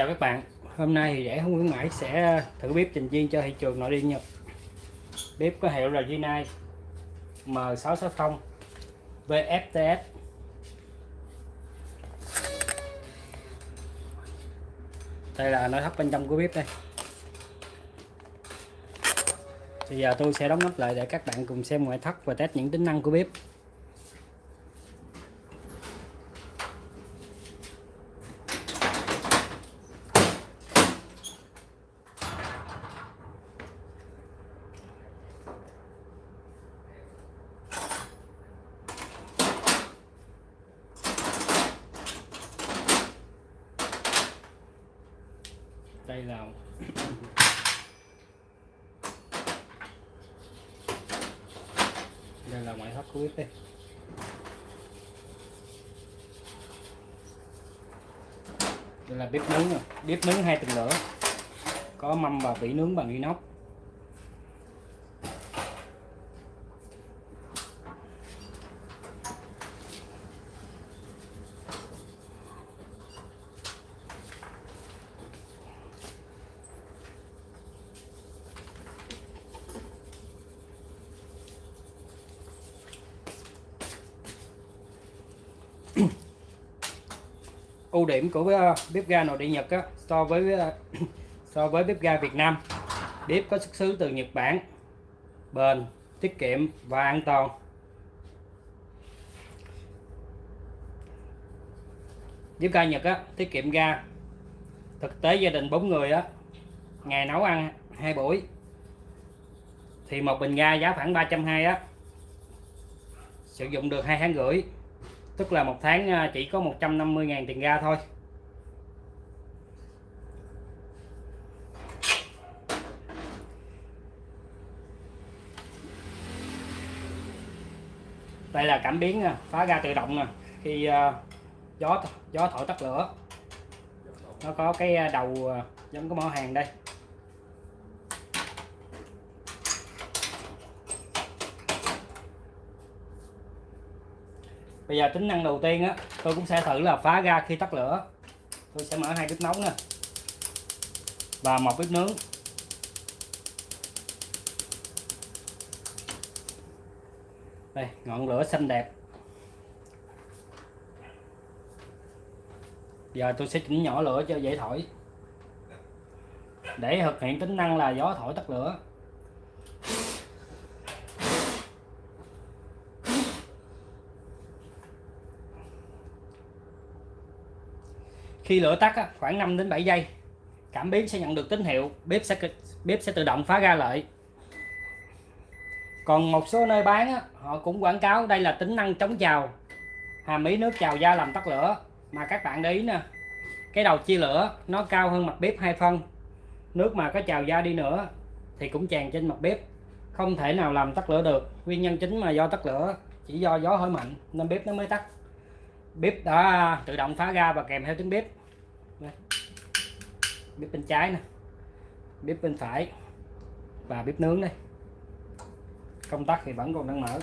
Chào các bạn. Hôm nay thì rẻ không khuyến mãi sẽ thử bếp trình viên cho thị trường nội địa Nhật. Bếp có hiệu là Rinnai M660 VFTS Đây là nội thất bên trong của bếp đây. Bây giờ tôi sẽ đóng nắp lại để các bạn cùng xem ngoại thất và test những tính năng của bếp đây là đây là ngoại thất của bếp đây đây là bếp nướng rồi bếp nướng hai tầng lửa. Có mâm và vỉ nướng bằng inox. Điểm của ờ, bếp ga nội địa Nhật á, so với ờ, so với bếp ga Việt Nam. Bếp có xuất xứ từ Nhật Bản bền tiết kiệm và an toàn. Bếp ga Nhật á, tiết kiệm ga. Thực tế gia đình bốn người á ngày nấu ăn hai buổi thì một bình ga giá khoảng 320 á. Sử dụng được hai tháng rưỡi tức là một tháng à, chỉ có 150.000 tiền ga thôi. Đây là cảm biến à, phá ga tự động nè khi gió gió thổi tắt lửa. Nó có cái đầu giống cái mỏ hàng đây. Bây giờ tính năng đầu tiên á, tôi cũng sẽ thử là phá ga khi tắt lửa. Tôi sẽ mở hai bếp nấu nè và một bếp nướng. Đây, ngọn lửa xanh đẹp. Giờ tôi sẽ chỉnh nhỏ lửa cho dễ thổi. Để thực hiện tính năng là gió thổi tắt lửa. Khi lửa tắt khoảng 5 đến 7 giây, cảm biến sẽ nhận được tín hiệu, bếp sẽ bếp sẽ tự động phá ra lại còn một số nơi bán họ cũng quảng cáo đây là tính năng chống trào hàm ý nước trào ra làm tắt lửa. Mà các bạn để ý nè, cái đầu chia lửa, nó cao hơn mặt bếp hai phân. Nước mà có trào ra đi nữa, thì cũng tràn trên mặt bếp. Không thể nào làm tắt lửa được, nguyên nhân chính mà do tắt lửa, chỉ do gió hơi mạnh, nên bếp nó mới tắt. Bếp đã tự động phá ra và kèm theo tiếng bếp bếp bên trái nè. Bếp bên phải và bếp nướng đây. Công tắc thì vẫn còn đang mở.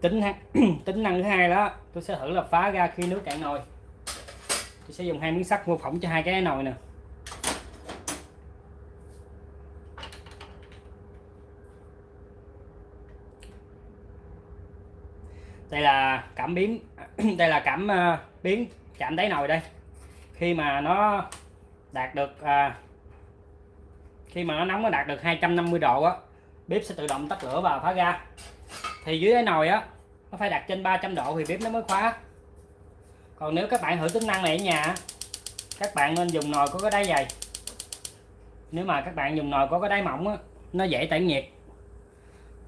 Tính tính năng thứ hai đó, tôi sẽ thử là phá ra khi nước cạn nồi tôi sẽ dùng hai miếng sắt mô phỏng cho hai cái nồi nè. Đây là cảm biến đây là cảm uh, biến chạm đáy nồi đây. Khi mà nó đạt được uh, khi mà nó nóng nó đạt được 250 độ á bếp sẽ tự động tắt lửa và phá ra. Thì dưới đáy nồi á nó phải đặt trên 300 độ thì bếp nó mới khóa còn nếu các bạn thử tính năng này ở nhà các bạn nên dùng nồi có cái đáy dày. Nếu mà các bạn dùng nồi có cái đáy mỏng á, nó dễ tản nhiệt.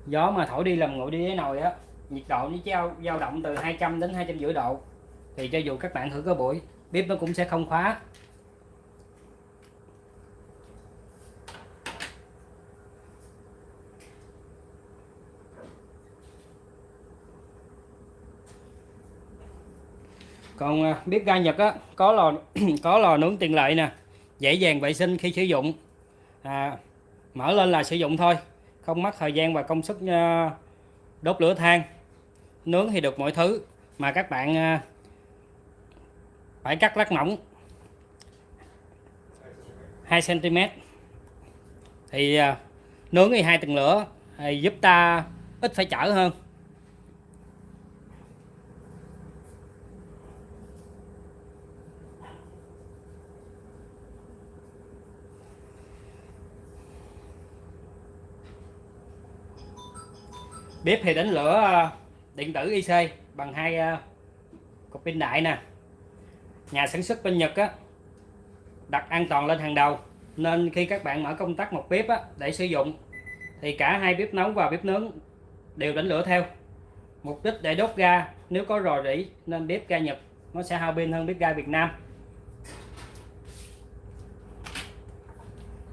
Gió mà thổi đi làm nguội đi với nồi á nhiệt độ nó dao dao động từ 200 đến 250 độ. Thì cho dù các bạn thử có buổi bếp nó cũng sẽ không khóa. Còn à, bếp ga Nhật á có lò có lò nướng tiện lợi nè dễ dàng vệ sinh khi sử dụng. À, mở lên là sử dụng thôi không mất thời gian và công sức à, đốt lửa than. Nướng thì được mọi thứ mà các bạn à, phải cắt lát mỏng. 2 cm thì nướng thì hai tầng lửa thì giúp ta ít phải chở hơn. Bếp thì đánh lửa ờ, điện tử IC bằng hai ờ, cục pin đại nè. Nhà sản xuất bên Nhật á đặt an toàn lên hàng đầu. Nên khi các bạn mở công tắc một bếp á, để sử dụng thì cả hai bếp nóng và bếp nướng đều đánh lửa theo. Mục đích để đốt ga nếu có rò rỉ nên bếp ga Nhật nó sẽ hao pin hơn bếp ga Việt Nam.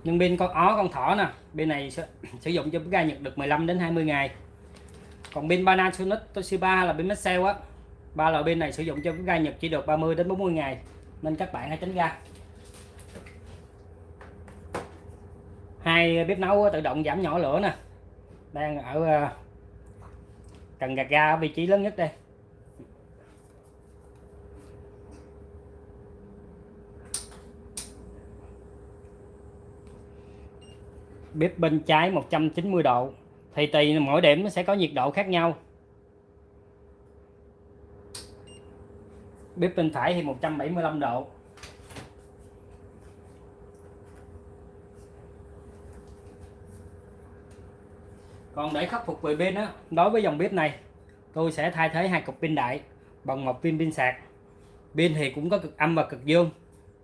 Nhưng pin con ó con thỏ nè bên này sử dụng cho bếp ga Nhật được 15 đến 20 ngày còn pin Panasonic Toshiba là pin Maxell á. Ba loại pin này sử dụng cho cái ga Nhật chỉ được 30 đến 40 ngày. Nên các bạn hãy tránh ga hai bếp nấu tự động giảm nhỏ lửa nè. Đang ở ờ, cần gạt ga ở vị trí lớn nhất đây. Bếp bên trái 190 độ thì tùy mỗi điểm nó sẽ có nhiệt độ khác nhau. Bếp bên phải thì 175 độ. Còn để khắc phục về pin á, đối với dòng bếp này, tôi sẽ thay thế hai cục pin đại bằng một pin pin sạc. Pin thì cũng có cực âm và cực dương.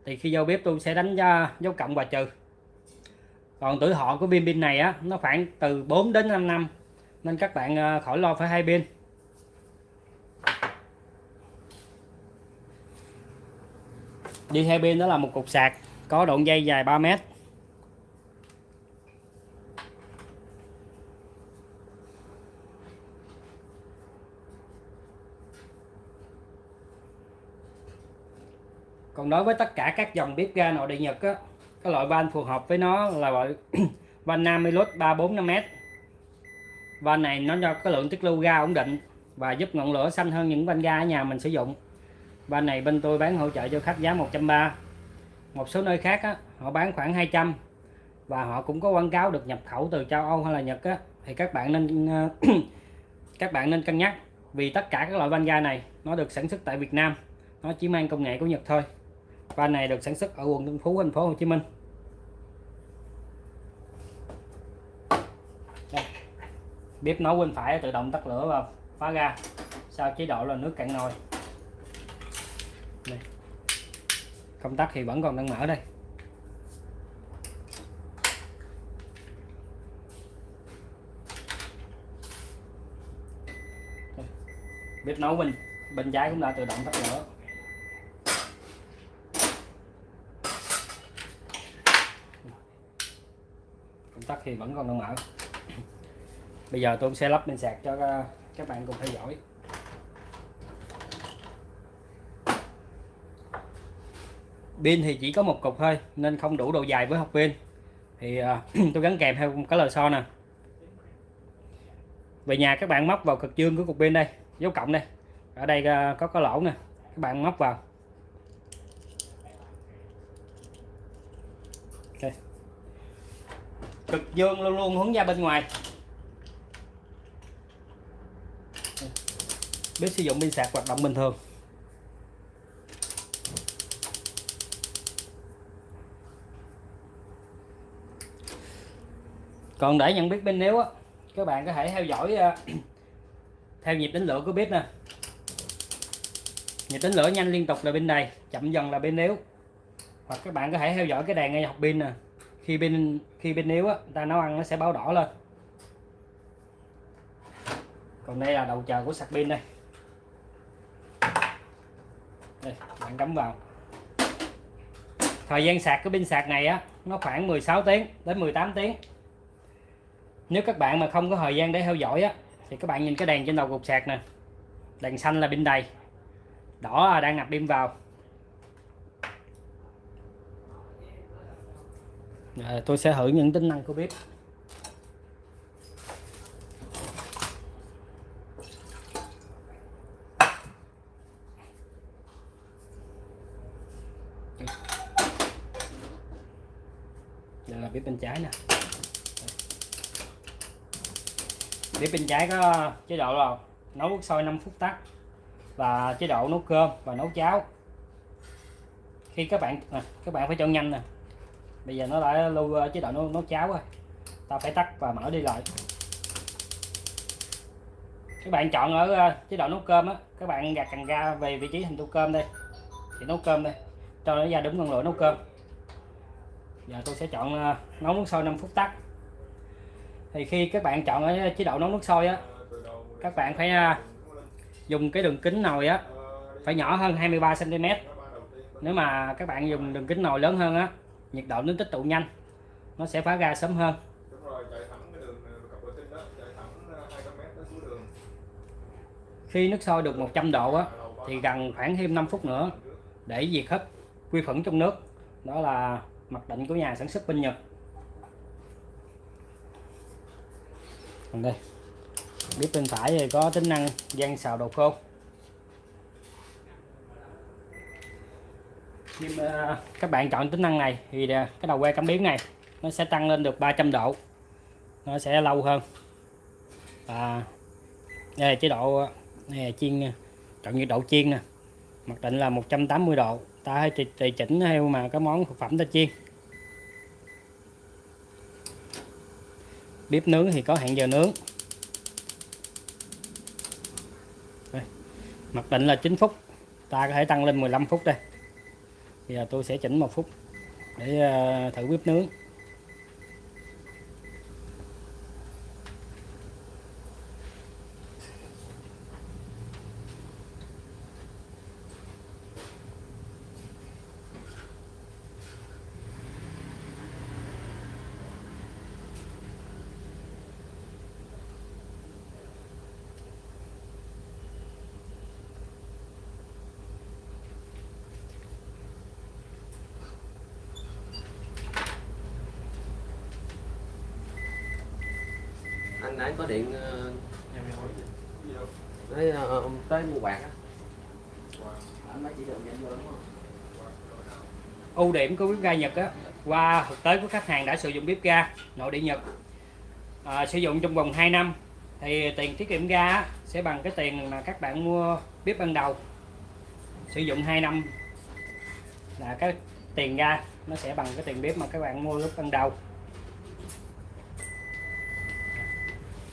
Thì khi vô bếp tôi sẽ đánh dấu cộng và trừ còn tuổi thọ của pin pin này á, nó khoảng từ 4 đến 5 năm. Nên các bạn ờ, khỏi lo phải hai pin đi hai pin đó là một cục sạc có đoạn dây dài 3 mét. Còn đối với tất cả các dòng bếp ga nội địa Nhật á cái loại van phù hợp với nó là loại van Namilus 345m van này nó cho cái lượng tiết lưu ga ổn định và giúp ngọn lửa xanh hơn những van ga ở nhà mình sử dụng. Van này bên tôi bán hỗ trợ cho khách giá 130 một số nơi khác á, họ bán khoảng 200 và họ cũng có quảng cáo được nhập khẩu từ châu Âu hay là Nhật á, thì các bạn nên các bạn nên cân nhắc vì tất cả các loại van ga này nó được sản xuất tại Việt Nam. Nó chỉ mang công nghệ của Nhật thôi. Van này được sản xuất ở quận Tân Phú thành phố Hồ Chí Minh. Bếp nấu bên phải tự động tắt lửa và phá ga. Sau chế độ là nước cạn nồi. Đây. công tắc thì vẫn còn đang mở đây. Bếp nấu bên bên trái cũng đã tự động tắt lửa. Công tắc thì vẫn còn đang mở bây giờ tôi sẽ lắp lên sạc cho các bạn cùng theo dõi. Pin thì chỉ có một cục thôi nên không đủ độ dài với hộp pin. Thì uh, tôi gắn kèm theo một cái lò xo nè. Về nhà các bạn móc vào cực dương của cục pin đây dấu cộng đây. Ở đây uh, có cái lỗ nè các bạn móc vào. Okay cực dương luôn luôn hướng ra bên ngoài. Bếp sử dụng pin sạc hoạt động bình thường. Còn để nhận biết pin nếu á, các bạn có thể theo dõi à, theo nhịp đánh lửa của bếp nè. Nhịp đánh lửa nhanh liên tục là bên này, chậm dần là bên nếu. Hoặc các bạn có thể theo dõi cái đèn ngay học pin nè. Khi bên khi bên yếu á ta nấu ăn nó sẽ báo đỏ lên. Còn đây là đầu chờ của sạc pin đây đây bạn cắm vào. Thời gian sạc cái pin sạc này á nó khoảng 16 tiếng đến 18 tiếng. Nếu các bạn mà không có thời gian để theo dõi á thì các bạn nhìn cái đèn trên đầu cục sạc nè. Đèn xanh là pin đầy. Đỏ đang nạp pin vào. Rồi, tôi sẽ thử những tính năng của bếp. Là bếp bên trái nè. Bếp bên trái có chế độ là nấu nước sôi 5 phút tắt và chế độ nấu cơm và nấu cháo. Khi các bạn à, các bạn phải chọn nhanh nè. Bây giờ nó đã lưu ờ, chế độ nấu, nấu cháo rồi. Ta phải tắt và mở đi lại. Các bạn chọn ở ờ, chế độ nấu cơm á các bạn gạt cần ga về vị trí hình tô cơm đây. Thì nấu cơm đây. Cho nó ra đúng ngọn lửa nấu cơm giờ tôi sẽ chọn ờ, nấu nước sôi 5 phút tắt. Thì khi các bạn chọn ở chế độ nấu nước sôi á, các bạn phải ờ, dùng cái đường kính nồi á, phải nhỏ hơn 23 cm nếu mà các bạn dùng đường kính nồi lớn hơn á, nhiệt độ nó tích tụ nhanh, nó sẽ phá ra sớm hơn. Khi nước sôi được 100 độ á, thì gần khoảng thêm 5 phút nữa để diệt hết vi khuẩn trong nước. Đó là mặc định của nhà sản xuất bên Nhật. Còn đây. Bếp bên phải thì có tính năng gian xào đồ khô. Nhưng mà các bạn chọn tính năng này thì à, cái đầu que cảm biến này, nó sẽ tăng lên được 300 độ. Nó sẽ lâu hơn. Và đây là chế độ à, này là chiên à, chọn nhiệt độ chiên nè. Mặc định là 180 độ ta hay tùy chỉnh theo mà cái món thực phẩm ta chiên. Bếp nướng thì có hẹn giờ nướng. Đây. mặc định là 9 phút. Ta có thể tăng lên 15 phút đây. Bây giờ tôi sẽ chỉnh một phút để ờ, thử bếp nướng. Anh nãy có điện ờ, nói ờ, ông tới mua quạt á. Anh nói chỉ được nhận vô đúng không? Ưu điểm của bếp ga Nhật á qua thực tế của khách hàng đã sử dụng bếp ga nội địa Nhật à, sử dụng trong vòng 2 năm thì tiền tiết kiệm ga á, sẽ bằng cái tiền mà các bạn mua bếp ban đầu. Sử dụng 2 năm là cái tiền ga nó sẽ bằng cái tiền bếp mà các bạn mua lúc ban đầu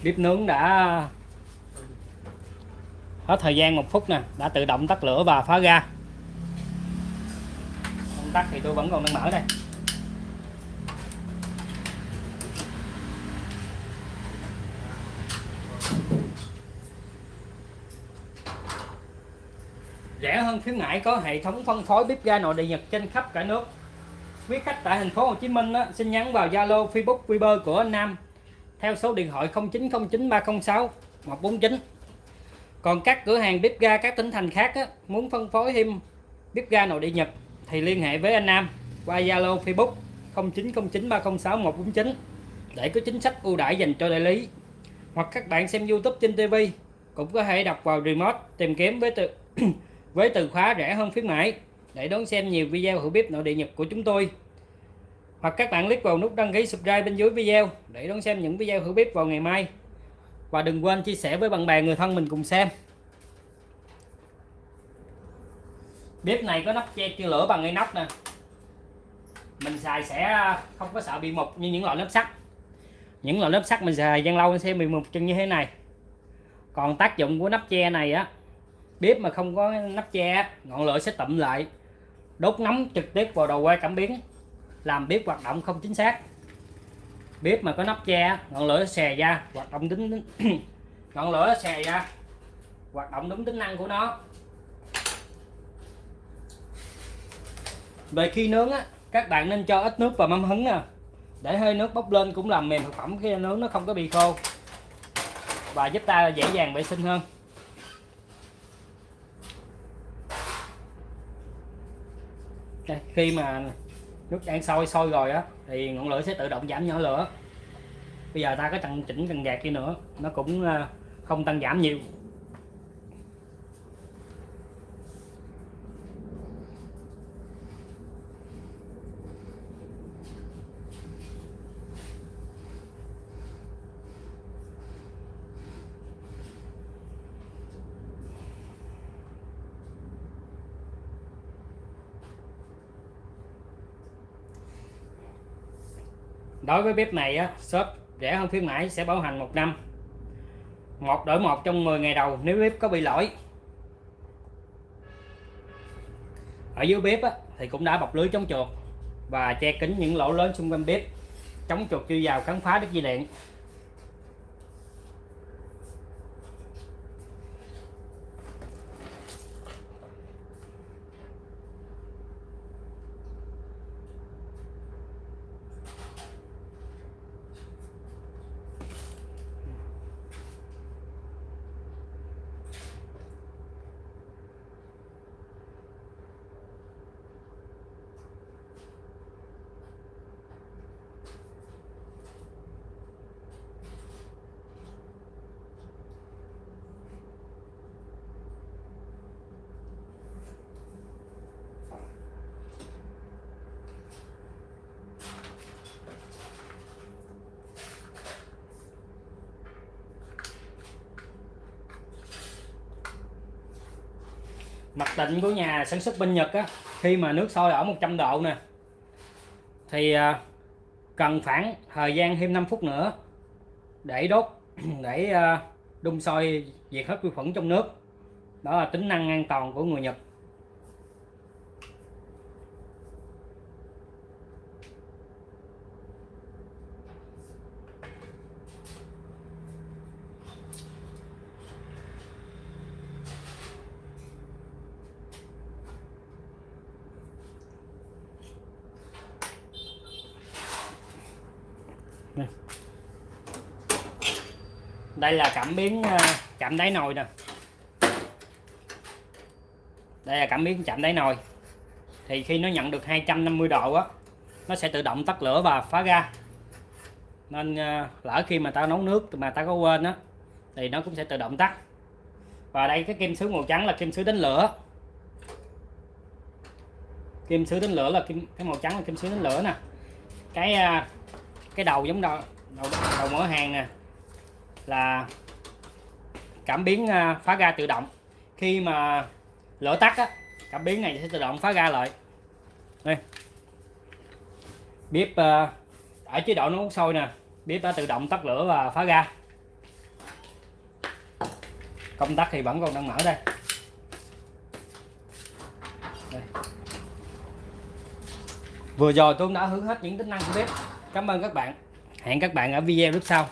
bếp nướng đã hết thời gian một phút nè đã tự động tắt lửa và phá ra công tắt thì tôi vẫn còn đang mở đây. Rẻ hơn khuyến mãi có hệ thống phân phối bếp ga nội địa Nhật trên khắp cả nước. Quý khách tại thành phố Hồ Chí Minh á, xin nhắn vào Zalo Facebook Viber của anh Nam theo số điện thoại 0909 306 149 còn các cửa hàng bếp ga các tỉnh thành khác á, muốn phân phối thêm bếp ga nội địa Nhật thì liên hệ với anh Nam qua Zalo Facebook 0909 306 149 để có chính sách ưu đãi dành cho đại lý. Hoặc các bạn xem YouTube trên TV cũng có thể đọc vào remote tìm kiếm với từ với từ khóa rẻ hơn khuyến mãi. Để đón xem nhiều video hữu bếp nội địa Nhật của chúng tôi hoặc các bạn click vào nút đăng ký subscribe bên dưới video để đón xem những video hữu bếp vào ngày mai. Và đừng quên chia sẻ với bạn bè, người thân mình cùng xem. Bếp này có nắp che chưa lửa bằng ngay nắp nè. Mình xài sẽ không có sợ bị mục như những loại nắp sắt. Những loại nắp sắt mình xài gian lâu sẽ bị mục chân như thế này. Còn tác dụng của nắp che này á, bếp mà không có nắp che ngọn lửa sẽ tụm lại, đốt nóng trực tiếp vào đầu que cảm biến làm bếp hoạt động không chính xác. Bếp mà có nắp che ngọn lửa xè ra hoạt động tính ngọn lửa xè ra hoạt động đúng tính năng của nó. Về khi nướng á các bạn nên cho ít nước vào mâm hứng nè. Để hơi nước bốc lên cũng làm mềm thực phẩm khi nướng nó không có bị khô. Và giúp ta dễ dàng vệ sinh hơn. Đây, khi mà nước đang sôi sôi rồi á, thì ngọn lửa sẽ tự động giảm nhỏ lửa. Bây giờ ta có tăng chỉnh cần gạt đi nữa, nó cũng ờ, không tăng giảm nhiều. Đối với bếp này á shop rẻ hơn khuyến mãi sẽ bảo hành một năm. Một đổi một trong 10 ngày đầu nếu bếp có bị lỗi. Ở dưới bếp á, thì cũng đã bọc lưới chống chuột và che kín những lỗ lớn xung quanh bếp chống chuột chưa vào khám phá đứt dây điện mặc định của nhà sản xuất bên Nhật á, khi mà nước sôi ở 100 độ nè, thì à, cần khoảng thời gian thêm 5 phút nữa để đốt, để à, đun sôi diệt hết vi khuẩn trong nước. Đó là tính năng an toàn của người Nhật. Đây. Là cảm biến ờ, chạm đáy nồi nè. Đây là cảm biến chạm đáy nồi. Thì khi nó nhận được 250 độ á, nó sẽ tự động tắt lửa và phá ra nên ờ, lỡ khi mà tao nấu nước mà tao có quên á, thì nó cũng sẽ tự động tắt. Và đây, cái kim sứ màu trắng là kim sứ đánh lửa. Kim sứ đánh lửa là kim, cái màu trắng là kim sứ đánh lửa nè. Cái à, cái đầu giống đầu đầu, đầu mở hàng nè là cảm biến à, phá ga tự động. Khi mà lửa tắt á cảm biến này sẽ tự động phá ga lại. Đây. Bếp à, ở chế độ nấu sôi nè bếp đã tự động tắt lửa và phá ga. Công tắc thì vẫn còn đang mở đây. Đây. vừa rồi tôi đã hướng hết những tính năng của bếp cảm ơn các bạn. Hẹn các bạn ở video lúc sau.